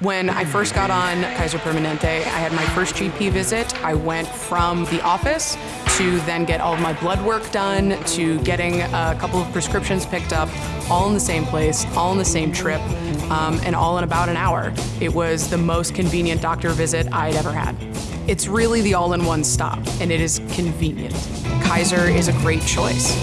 When I first got on Kaiser Permanente, I had my first GP visit. I went from the office to then get all of my blood work done, to getting a couple of prescriptions picked up, all in the same place, all in the same trip, um, and all in about an hour. It was the most convenient doctor visit I'd ever had. It's really the all-in-one stop, and it is convenient. Kaiser is a great choice.